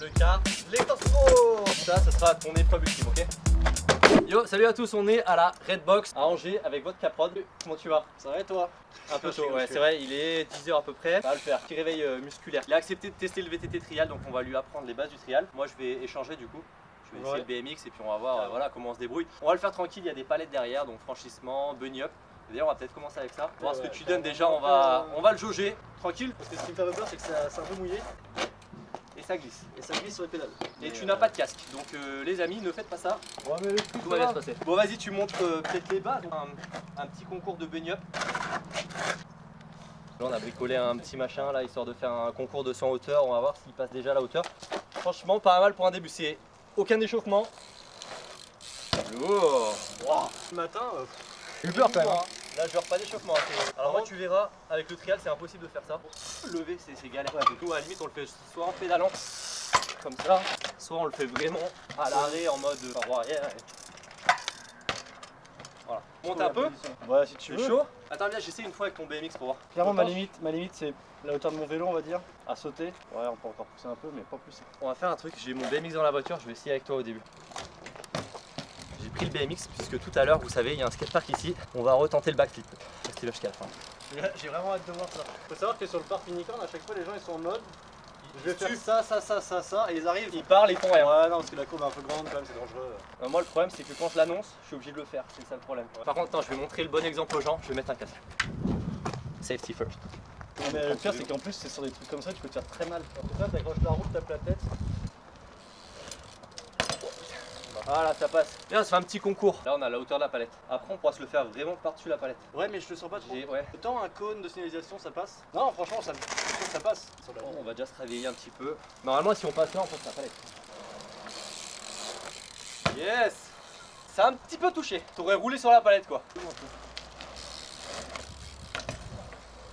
Le quart, les torse-trop Ça, ce sera ton épreuve ultime, ok? Yo, salut à tous, on est à la Redbox à Angers avec votre caprod. Comment tu vas? Ça va et toi? Un peu chaud, ouais, c'est vrai, il est 10h à peu près. Ça va le faire, petit réveil euh, musculaire. Il a accepté de tester le VTT trial, donc on va lui apprendre les bases du trial. Moi, je vais échanger du coup. Je vais essayer le BMX et puis on va voir euh, voilà, comment on se débrouille. On va le faire tranquille, il y a des palettes derrière, donc franchissement, bunny up. D'ailleurs, on va peut-être commencer avec ça. Voir ce que tu donnes déjà, on va, on va le jauger tranquille. Parce que ce qui me fait peur, c'est que ça- c'est un peu mouillé Et ça glisse. et ça glisse sur les pédales. Et Mais, tu euh, n'as pas de casque. Donc euh, les amis, ne faites pas ça. Ouais, mais Tout va bien se passer. Bon vas-y, tu montres euh, peut-être les bases. Un, un petit concours de up. Là, on a bricolé un petit machin là, histoire de faire un concours de 100 hauteur. On va voir s'il passe déjà à la hauteur. Franchement, pas mal pour un début. C'est aucun échauffement. Lourd. Ce matin, euh, J'ai eu peur quand même. Là, je pas d'échauffement. hein, Alors moi, tu verras, avec le trial, c'est impossible de faire ça. Lever, c'est galère. Du coup, à la limite, on le fait soit en pédalant, comme ça, soit on le fait vraiment à l'arrêt en mode roue arrière. et- Voilà. Monte un peu. Ouais, si tu veux. chaud? Attends, viens, j'essaie une fois avec ton BMX pour voir. Clairement, ma limite, ma limite, c'est la hauteur de mon vélo, on va dire, à sauter. Ouais, on peut encore pousser un peu, mais pas plus. On va faire un truc. J'ai mon BMX dans la voiture, je vais essayer avec toi au début. J'ai pris le BMX puisque tout à l'heure, vous savez, il y a un skatepark ici. On va retenter le backflip. Restez là jusqu'à la fin. J'ai vraiment hâte de voir ça. Faut savoir que sur le parc unicorn, à chaque fois, les gens ils sont en mode. Je vais faire ça, ça, ça, ça, ça, et ils arrivent. Ils parlent, ils font rien. Ouais, non, parce que la courbe est un peu grande quand même, c'est dangereux. Euh, moi le problème c'est que quand je l'annonce, je suis obligé de le faire, c'est ça le problème. Par contre, attends, je vais montrer le bon exemple aux gens, je vais mettre un casque. Safety first. Non, mais le pire, c'est qu'en plus, c'est sur des trucs comme ça, tu peux te faire très mal. En tout cas, t'accroches la roue, tu tapes la tête. Voilà, ça passe. Bien, ça fait un petit concours. Là, on a la hauteur de la palette. Après, on pourra se le faire vraiment par-dessus la palette. Ouais, mais je le sens pas trop. Ouais. Autant un cône de signalisation, ça passe. Non, franchement, ça, je trouve que ça passe. On va déjà se réveiller un petit peu. Normalement, si on passe là, on passe la palette. Yes Ça a un petit peu touché. T'aurais roulé sur la palette, quoi.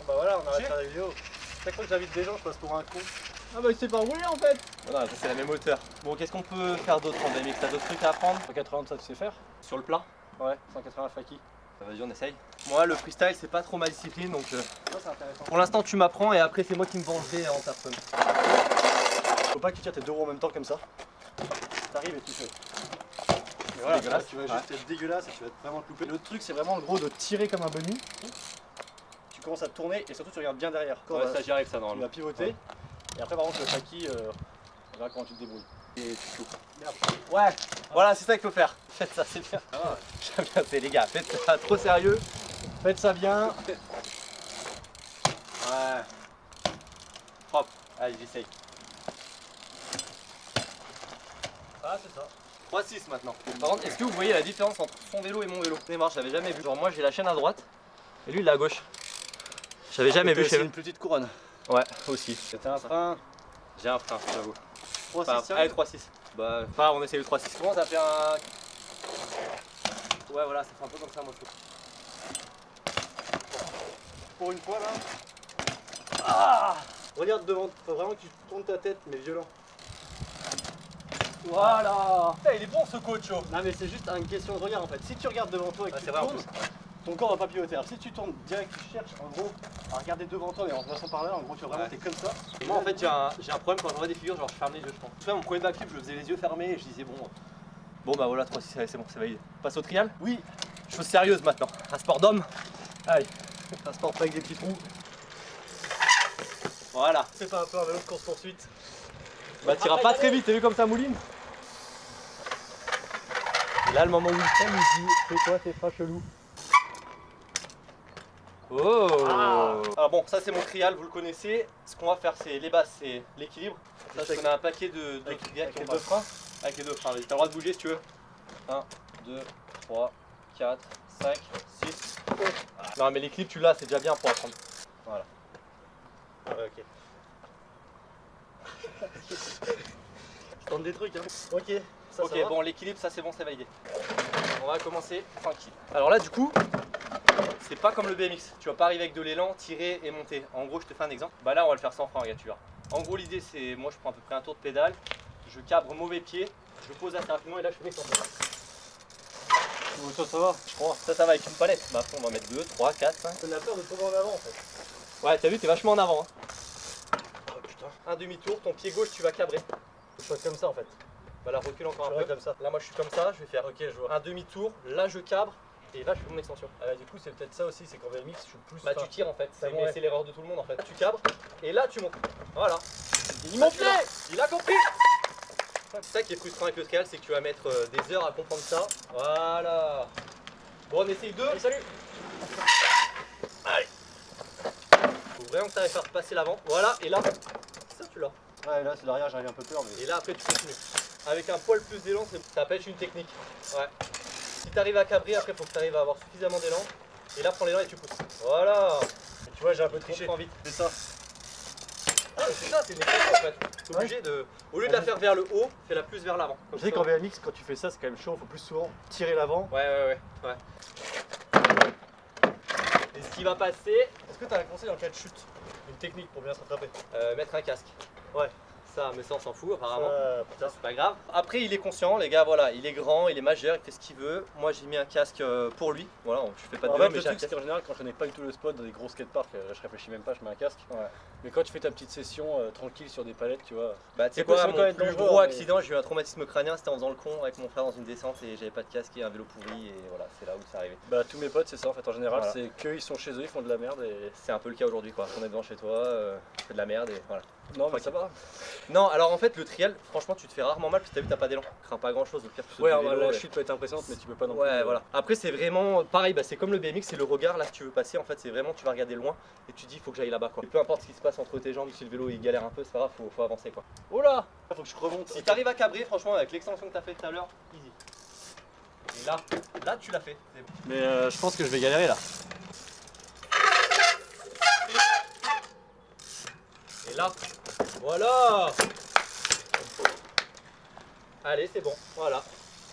Bah voilà, on arrête la vidéo. Chaque fois que j'invite des gens, je passe pour un con. Ah bah il sait pas rouler en fait Non, non, c'est la même hauteur. Bon, qu'est-ce qu'on peut faire d'autre en BMX T'as d'autres trucs à apprendre? 180 ça tu sais faire Sur le plat? Ouais, 180 faki. Bah, Vas-y, on essaye. Moi, le freestyle, c'est pas trop ma discipline, donc euh, intéressant. pour l'instant, tu m'apprends et après, c'est moi qui me vengerai en personne. Faut pas que tu tires tes deux roues en même temps comme ça. T'arrives et tu fais. Et voilà, dégueulasse. tu vas juste être dégueulasse et tu vas te vraiment te louper. L'autre truc c'est vraiment le gros de tirer comme un bunny. Tu commences à tourner et surtout tu regardes bien derrière. Quand Ouais, ça, j'y arrive, ça, tu normalement. vas pivoter. Et après par contre le faki, euh, on verra comment tu te débrouilles. Et tu. Ouais, voilà, c'est ça qu'il faut faire. Faites ça, c'est bien. J'aime bien, c'est les gars, faites ça trop sérieux. Faites ça bien. Ouais. Propre. Allez, j'essaye. Ah c'est ça. 3-6 maintenant. Par contre, est-ce que vous voyez la différence entre son vélo et mon vélo? Démarre, j'avais jamais vu. Genre, moi, j'ai la chaîne à droite et lui, il est à gauche. J'avais jamais vu chez C'est eux. une petite couronne. Ouais, aussi. C'était un frein. J'ai un frein, j'avoue. 3 Enfin, 6 allez, 3-6. Bah, enfin, on essaye le 3-6. Comment ça fait un. Ouais, voilà, ça fait un peu comme ça, moi, je trouve. Pour une fois là. Ah Regarde devant, faut vraiment que tu tournes ta tête, mais violent. Voilà Putain, il est bon ce coach, oh. Non mais c'est juste une question de regard en fait. Si tu regardes devant toi et que Ouais, tu tournes, ton corps va pas pivoter. Alors si tu tournes direct, tu cherches en gros à regarder devant toi mais en passant par là, en gros tu vas vraiment Ouais. t'es comme ça. Et moi en fait j'ai un, j'ai un problème quand je vois des figures, genre je ferme les yeux je pense. Tu vois mon premier backflip je faisais les yeux fermés et je disais bon Bon bah voilà 3 6 allez c'est bon c'est validé. Passe au trial Oui, Chose sérieuse maintenant. Un sport d'homme. Allez. Un sport pas avec des petits trous. Voilà. c'est pas un peu un vélo de course poursuite. Bah t'iras pas très vite, t'as vu comme ça mouline Et Là le moment où il freine il dit fais quoi tes pas chelou Oh Alors bon ça c'est mon trial, vous le connaissez. Ce qu'on va faire c'est les bases, c'est l'équilibre. Ça Avec- on a un paquet de, de avec- directs avec les qu'on deux passe. Avec les deux freins, vas-y t'as le droit de bouger si tu veux. 1, 2, 3, 4, 5, 6. Non mais l'équilibre tu l'as, c'est déjà bien pour apprendre. Ah ouais ok. Je tente des trucs hein. Ok, ça, ok ça bon l'équilibre ça c'est bon c'est validé. On va commencer tranquille. Alors là du coup c'est pas comme le BMX. Tu vas pas arriver avec de l'élan, tirer et monter. En gros je te fais un exemple. Bah là on va le faire sans frein regarde tu vois. En gros l'idée c'est moi je prends à peu près un tour de pédale, je cabre mauvais pied, je pose assez rapidement et là je fais sans ça, ça va, je crois. Ça ça va avec une palette. Bah après on va mettre 2, 3, 4, 5. T'as la peur de tomber en avant en fait. Ouais t'as vu t'es vachement en avant. hein. putain. Un demi-tour, ton pied gauche, tu vas cabrer. Je suis comme ça en fait. Voilà, recule encore un peu. comme ça. Là, moi, je suis comme ça. Je vais faire Ok, je vois. un demi-tour. Là, je cabre. Et là, je fais mon extension. Ah, du coup, c'est peut-être ça aussi, c'est qu'en BMX, je suis plus. Bah, tu tires en fait. Ça C'est l'erreur de tout le monde en fait. Tu cabres. Et là, tu montes. Voilà. Il monte Là, Il a compris C'est ça qui est frustrant avec le trial, c'est que tu vas mettre euh, des heures à comprendre ça. Voilà. Bon, on essaye deux. Allez, salut Faut vraiment que tu arrives à repasser l'avant. Voilà. Et là, ça, tu l'as. Ouais, là, c'est l'arrière, j'arrive un peu peur, mais. Et là, après, tu continues. Avec un poil plus d'élan, ça pêche une technique. Ouais. Si tu arrives à cabrer, après, faut que tu arrives à avoir suffisamment d'élan. Et là, prends l'élan et tu pousses. Voilà. Mais tu vois, j'ai un peu triché. Comprends vite. C'est ça. Ah, mais c'est ça, c'est une étape en fait. T'es obligé de. Au lieu de la faire vers le haut, fais-la plus vers l'avant. Je Comme sais qu'en BMX, quand tu fais ça, c'est quand même chaud, faut plus souvent tirer l'avant. Ouais, ouais, ouais. ouais. Et ce qui va passer, Est-ce que t'as un conseil en cas de chute? Une technique pour bien se rattraper? euh, mettre un casque. Ouais. Ça, mais ça, on s'en fout apparemment. Ça, c'est pas grave. Après, il est conscient, les gars, voilà, il est grand, il est majeur, il fait ce qu'il veut. Moi, j'ai mis un casque euh, pour lui. Voilà, je fais pas de en mais le j'ai un truc, c'est casque. qu'en général, quand je connais pas du tout le spot dans des gros skateparks, euh, je réfléchis même pas, je mets un casque. Ouais. Mais quand tu fais ta petite session euh, tranquille sur des palettes, tu vois. Bah, tu sais Ça peut- quoi, mon quand même plus gros mais- accident, j'ai eu un traumatisme crânien, c'était en faisant le con avec mon frère dans une descente et j'avais pas de casque et un vélo pourri et voilà, c'est là où c'est arrivé. Bah, tous mes potes, c'est ça en fait, en général, Voilà. c'est qu'ils sont chez eux, ils font de la merde et. C'est un peu le cas aujourd'hui quoi. On est devant chez toi, euh, tu fais de la merde et voilà. Non, mais ça va. Non, alors en fait, le trial, franchement, tu te fais rarement mal parce que t'as vu, t'as pas d'élan. Crains pas grand chose, au pire, tu Ouais, vélo, la chute peut être impressionnante, mais tu peux pas non plus. Ouais, euh, voilà. Après, c'est vraiment pareil, bah, c'est comme le BMX, c'est le regard là que tu veux passer. En fait, c'est vraiment, tu vas regarder loin et tu dis, faut que j'aille là-bas quoi. Et peu importe ce qui se passe entre tes jambes, si le vélo il galère un peu, c'est pas grave, faut, faut avancer quoi. Oh là Faut que je remonte. Si t'arrives à cabrer, franchement, avec l'extension que t'as fait tout à l'heure, easy. Et là, là, tu l'as fait. bon. Mais euh, je pense que je vais galérer là. Et là, voilà Allez, c'est bon, voilà.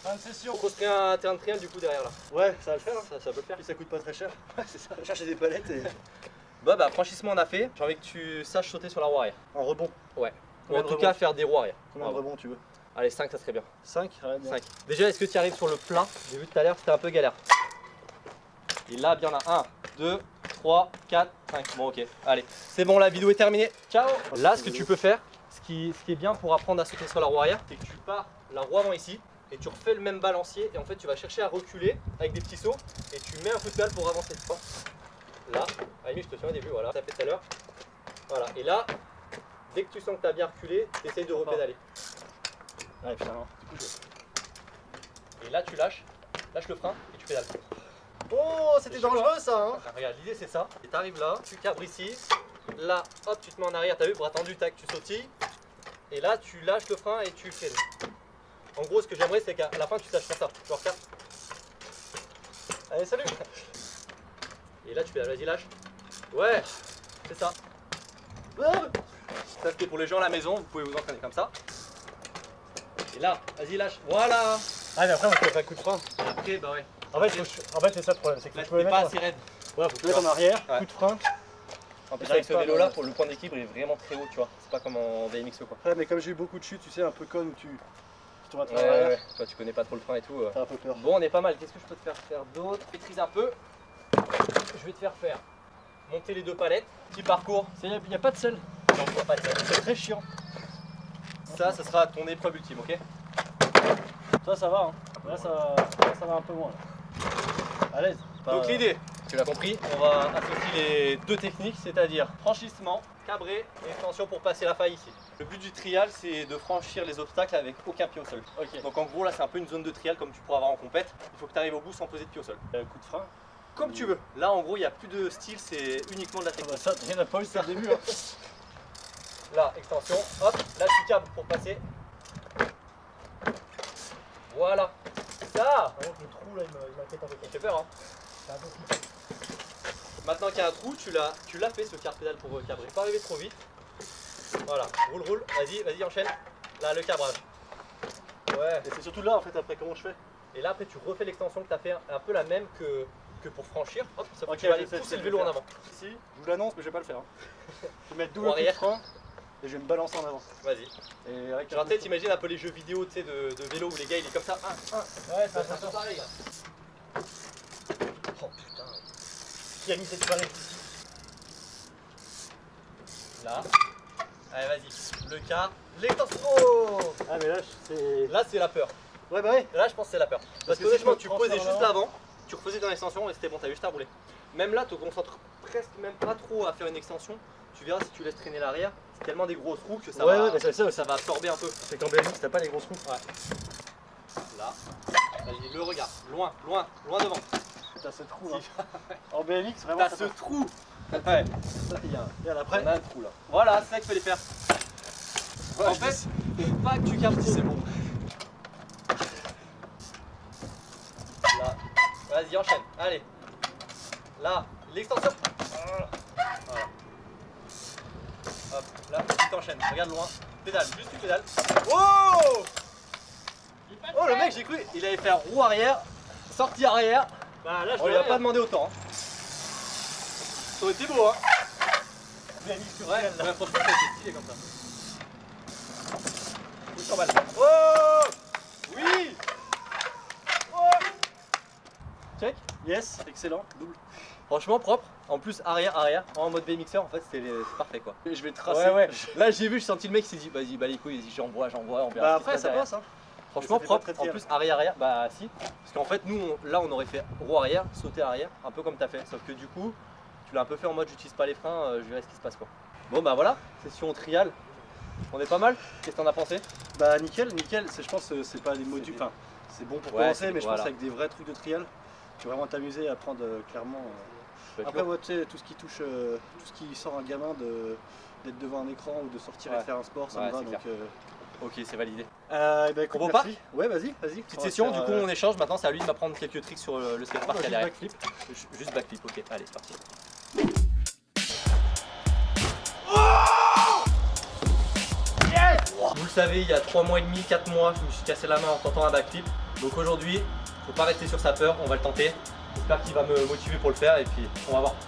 Fin de session. On construit un terrain de trial du coup derrière là. Ouais, ça va le faire. hein. Ça, ça peut le faire. Puis ça coûte pas très cher. Ouais, c'est ça. Chercher des palettes et. Bah, bah, franchissement on a fait. J'ai envie que tu saches sauter sur la roue arrière. En rebond. Ou en de tout cas, faire des roues arrière. Combien de Bravo. rebonds tu veux? Allez, 5, ça serait bien. 5 Ouais, bien. 5. Déjà, est-ce que tu arrives sur le plat? J'ai vu tout à l'heure, c'était un peu galère. Et là, bien là. 1, 2, 3, 4, 5. Bon, ok. Allez, c'est bon, la vidéo est terminée. Ciao Là, ce que tu peux faire, ce qui, ce qui est bien pour apprendre à sauter sur la roue arrière, c'est que tu pars la roue avant ici et tu refais le même balancier et en fait tu vas chercher à reculer avec des petits sauts et tu mets un coup de pédale pour avancer. Là, Amy, je te tiens au début, voilà, ça fait tout à l'heure. Voilà, et là, dès que tu sens que tu as bien reculé, tu essayes de repédaler. Ouais, putain, non. Et là, tu lâches, lâche le frein et tu pédales. Oh, c'était dangereux ça hein regarde, l'idée c'est ça. Et t'arrives là, tu cabres ici. Là, hop, tu te mets en arrière, t'as vu, bras tendu, tac, tu sautilles. Et là, tu lâches le frein et tu fais. En gros, ce que j'aimerais, c'est qu'à la fin, tu saches faire ça. Genre, cap. Allez, salut Et là, tu fais, vas-y, lâche. Ouais, c'est ça. Ça, c'était pour les gens à la maison, vous pouvez vous entraîner comme ça. Et là, vas-y, lâche. Voilà. Ah, mais après, on fait pas de coup de frein. Après, bah ouais. En fait, faut que je- en fait c'est ça le problème, c'est que Là, tu peux t'es pas mettre, assez raide. ouais, faut mettes en arrière, Ouais. coup de frein. En plus, avec ce pas à vélo là, me- pour le point d'équilibre, il est vraiment très haut, tu vois. C'est pas comme en BMX ou quoi. Ouais, mais comme j'ai eu beaucoup de chutes, tu sais, un peu conne où tu, tu tournes à Ouais, travers ouais, ouais. Toi, tu connais pas trop le frein et tout. euh. t'as un peu peur. Bon, on est pas mal. Qu'est-ce que je peux te faire faire d'autre? Maîtrise un peu. Je vais te faire faire monter les deux palettes. Petit parcours. Il n'y a, pas de sel, Non, il y a pas de sel. c'est très chiant. Ça, ça sera ton épreuve ultime, ok? Ça, ça va, hein. Là, ça, là, ça va un peu moins. là. À l'aise. Pas- Donc l'idée, tu l'as compris, on va associer les deux techniques, c'est-à-dire franchissement, cabré et extension pour passer la faille ici. Le but du trial, c'est de franchir les obstacles avec aucun pied au sol. Donc en gros, là, c'est un peu une zone de trial comme tu pourras avoir en compète. Il faut que tu arrives au bout sans poser de pied au sol. Euh, coup de frein. Comme tu veux. Là, en gros, il n'y a plus de style, c'est uniquement de la Ah technique. bah, ça, t'en as pas eu, c'est le début. Hein. Là, extension, hop, là tu câbles pour passer. Voilà. Ça Par contre, le trou là, il m'inquiète un peu. Ça fait peur, hein. Maintenant qu'il y a un trou, tu l'as tu l'as fait ce quart pédale pour euh, cabrer. Pas arriver trop vite. Voilà, roule, roule, vas-y, vas-y, enchaîne. Là, le cabrage. Ouais. Et c'est surtout là, en fait, après, comment je fais? Et là, après, tu refais l'extension que tu as fait, un peu la même que, que pour franchir. Hop, ça Ok, tu vas je aller pousser le vélo en avant. Si, je vous l'annonce, mais je vais pas le faire. hein. Je vais mettre double Ou coup de arrière. frein et je vais me balancer en avant. Vas-y. Et avec Genre, tu t'imagines un peu les jeux vidéo tu sais, de, de vélo où les gars, il est comme ça. Un, un. Ouais, Ça, un peu pareil. Oh putain. Qui a mis cette farine Là. Allez, vas-y. Le quart. L'extension. Oh Ah, mais là, c'est. Là, c'est la peur. Ouais, bah ouais. Là, je pense que c'est la peur. Parce, que honnêtement, tu posais juste là- l'avant, tu refaisais ton extension et c'était bon, t'avais juste à rouler. Même là, tu te concentres presque même pas trop à faire une extension. Tu verras si tu laisses traîner l'arrière, tellement des grosses roues que ça, Ouais, va, ouais, ça va absorber un peu. C'est qu'en BMX, t'as pas les grosses roues. Là, vas-y, le regard, loin, loin, loin devant. T'as ce trou là. en BMX, vraiment. T'as ça ce trou. Ouais, il y a- Regarde, après. on a un trou là. Voilà, c'est ça qu'il fallait faire. Ouais, en fait, pas que tu captes c'est bon. Là, vas-y, enchaîne. Allez. Là, l'extension. Voilà. Hop, là, tu t'enchaînes. Regarde loin. Pédale, juste tu pédales. Wow Oh, le mec, j'ai cru, il allait faire roue arrière, sortie arrière. Bah là, je On lui a pas demandé autant. hein. Ça aurait été beau, hein. Ouais, ouais, franchement, ça été stylé comme ça. 200 balles. Oh Oui Check. Yes, excellent. Double. Franchement propre. En plus arrière arrière en mode BMXer en fait c'est parfait quoi. Je vais tracer. Ouais ouais. Là j'ai vu, j'ai senti le mec qui s'est dit vas-y bah les couilles, j'envoie, j'envoie, on verra. Bah après, ça passe, hein. Franchement ça propre. En plus arrière arrière bah si. Parce qu'en fait nous on- là on aurait fait roue arrière, sauter arrière, un peu comme t'as fait. Sauf que du coup tu l'as un peu fait en mode j'utilise pas les freins, euh, je verrai ce qui se passe quoi. Bon bah voilà, session trial. On est pas mal. Qu'est-ce que t'en as pensé? Bah nickel, nickel. C'est- Je pense que c'est pas des modules. Enfin, c'est bon pour Ouais, commencer, mais je voilà. pense avec des vrais trucs de trial, tu vas vraiment t'amuser à apprendre euh, clairement. euh, Après, ouais, tu sais, tout ce qui touche, euh, tout ce qui sort un gamin de d'être devant un écran ou de sortir et de faire un sport, ça Ouais, me va. c'est Donc, euh, Ok c'est validé. euh, bah, écoute, On repart. Ouais, vas-y, vas-y. Petite session, faire, du coup euh, on échange, maintenant c'est à lui de m'apprendre quelques tricks sur le, skatepark juste à derrière. backflip. Juste backflip, ok, allez c'est parti. Vous le savez, il y a 3 mois et demi, 4 mois, je me suis cassé la main en tentant un backflip. Donc aujourd'hui, faut pas rester sur sa peur, on va le tenter. J'espère qu'il va me motiver pour le faire et puis on va voir.